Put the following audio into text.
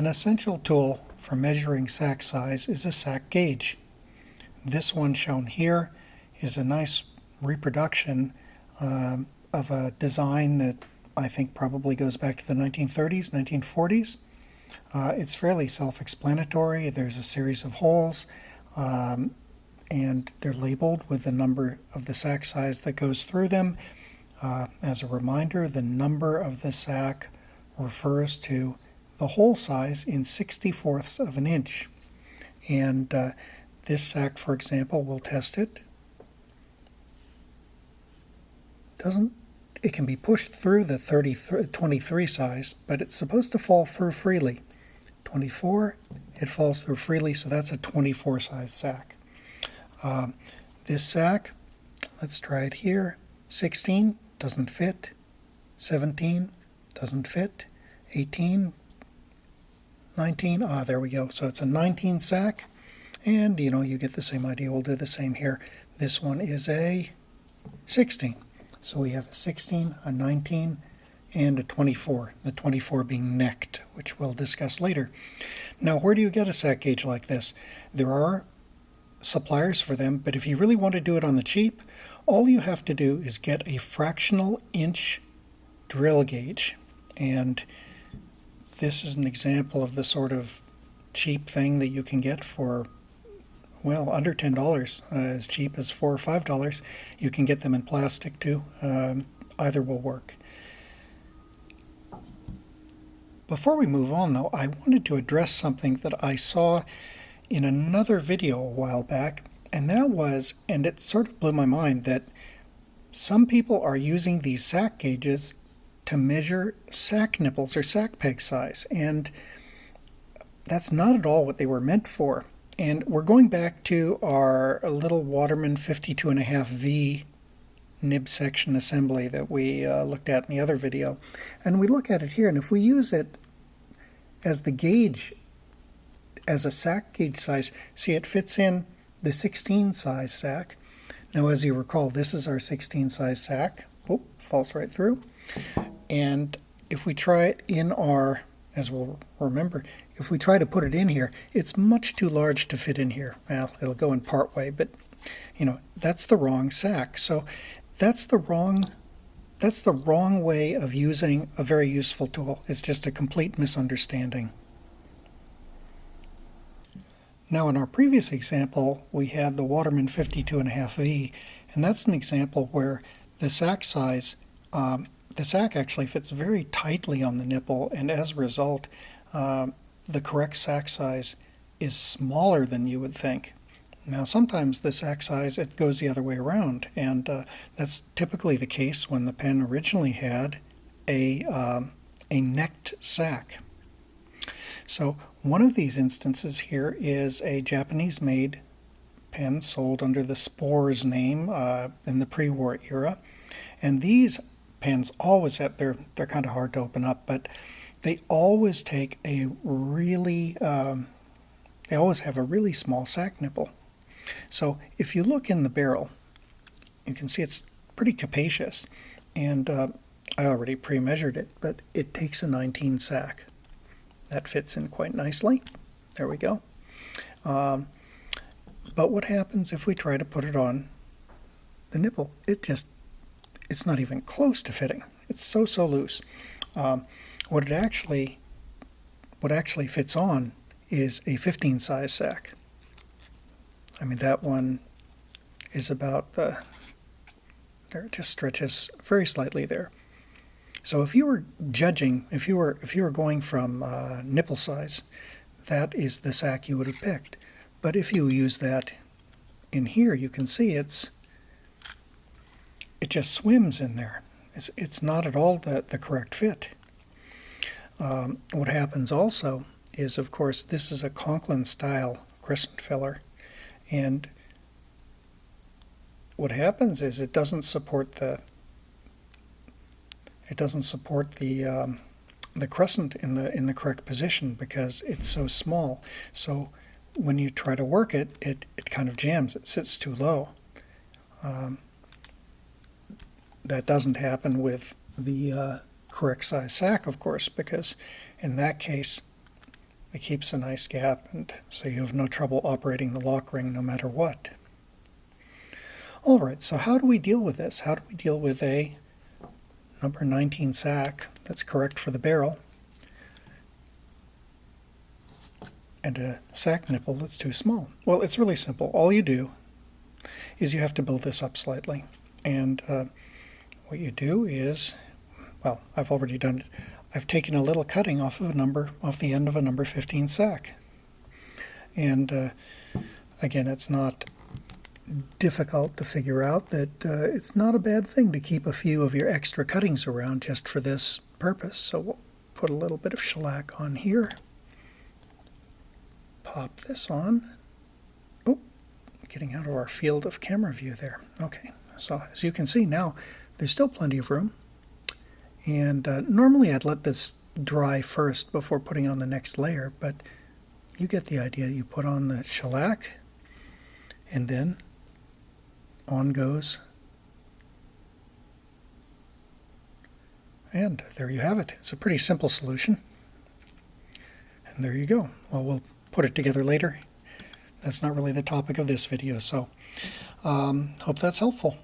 An essential tool for measuring sack size is a sack gauge. This one shown here is a nice reproduction um, of a design that I think probably goes back to the 1930s, 1940s. Uh, it's fairly self-explanatory. There's a series of holes um, and they're labeled with the number of the sack size that goes through them. Uh, as a reminder, the number of the sack refers to the hole size in 64ths of an inch. And uh, this sack, for example, we'll test it. Doesn't it can be pushed through the 30, 23 size, but it's supposed to fall through freely. 24, it falls through freely, so that's a 24 size sack. Um, this sack, let's try it here. 16 doesn't fit. 17 doesn't fit. 18, 19, ah, there we go. So it's a 19 sack. And, you know, you get the same idea. We'll do the same here. This one is a 16. So we have a 16, a 19, and a 24, the 24 being necked, which we'll discuss later. Now, where do you get a sack gauge like this? There are suppliers for them, but if you really want to do it on the cheap, all you have to do is get a fractional inch drill gauge. And this is an example of the sort of cheap thing that you can get for well under ten dollars uh, as cheap as four or five dollars. You can get them in plastic too. Um, either will work. Before we move on though I wanted to address something that I saw in another video a while back and that was and it sort of blew my mind that some people are using these sack gauges to measure sack nipples or sack peg size and that's not at all what they were meant for and we're going back to our little Waterman 52.5V nib section assembly that we uh, looked at in the other video. And we look at it here, and if we use it as the gauge, as a sack gauge size, see it fits in the 16 size sack. Now as you recall, this is our 16 size sack. Oh, falls right through. And if we try it in our, as we'll remember, if we try to put it in here, it's much too large to fit in here. Well, it'll go in part way, but you know, that's the wrong sack. So that's the wrong that's the wrong way of using a very useful tool. It's just a complete misunderstanding. Now in our previous example, we had the Waterman 52.5V, and that's an example where the sack size, um, the sack actually fits very tightly on the nipple, and as a result, um, the correct sack size is smaller than you would think. Now sometimes the sack size it goes the other way around and uh, that's typically the case when the pen originally had a, um, a necked sack. So one of these instances here is a Japanese made pen sold under the Spores name uh, in the pre-war era and these pens always have they're they're kind of hard to open up but they always take a really, um, they always have a really small sack nipple. So if you look in the barrel, you can see it's pretty capacious. And uh, I already pre-measured it, but it takes a 19 sack. That fits in quite nicely. There we go. Um, but what happens if we try to put it on the nipple? It just, it's not even close to fitting. It's so, so loose. Um, what it actually what actually fits on is a 15 size sack. I mean that one is about uh, there it just stretches very slightly there. So if you were judging, if you were if you were going from uh, nipple size, that is the sack you would have picked. But if you use that in here, you can see it's it just swims in there. It's it's not at all the the correct fit. Um, what happens also is, of course, this is a Conklin style crescent filler. And what happens is it doesn't support the it doesn't support the um, the crescent in the in the correct position because it's so small. So when you try to work it, it, it kind of jams. It sits too low. Um, that doesn't happen with the uh, correct size sack, of course, because in that case, It keeps a nice gap, and so you have no trouble operating the lock ring no matter what. All right, so how do we deal with this? How do we deal with a number 19 sack that's correct for the barrel and a sack nipple that's too small? Well, it's really simple. All you do is you have to build this up slightly. And uh, what you do is, well, I've already done it. I've taken a little cutting off of a number, off the end of a number 15 sack. And uh, again, it's not difficult to figure out that uh, it's not a bad thing to keep a few of your extra cuttings around just for this purpose. So we'll put a little bit of shellac on here. Pop this on. Oh, getting out of our field of camera view there. Okay, so as you can see now, there's still plenty of room. And uh, normally I'd let this dry first before putting on the next layer, but you get the idea. You put on the shellac, and then on goes. And there you have it. It's a pretty simple solution. And there you go. Well, we'll put it together later. That's not really the topic of this video, so um, hope that's helpful.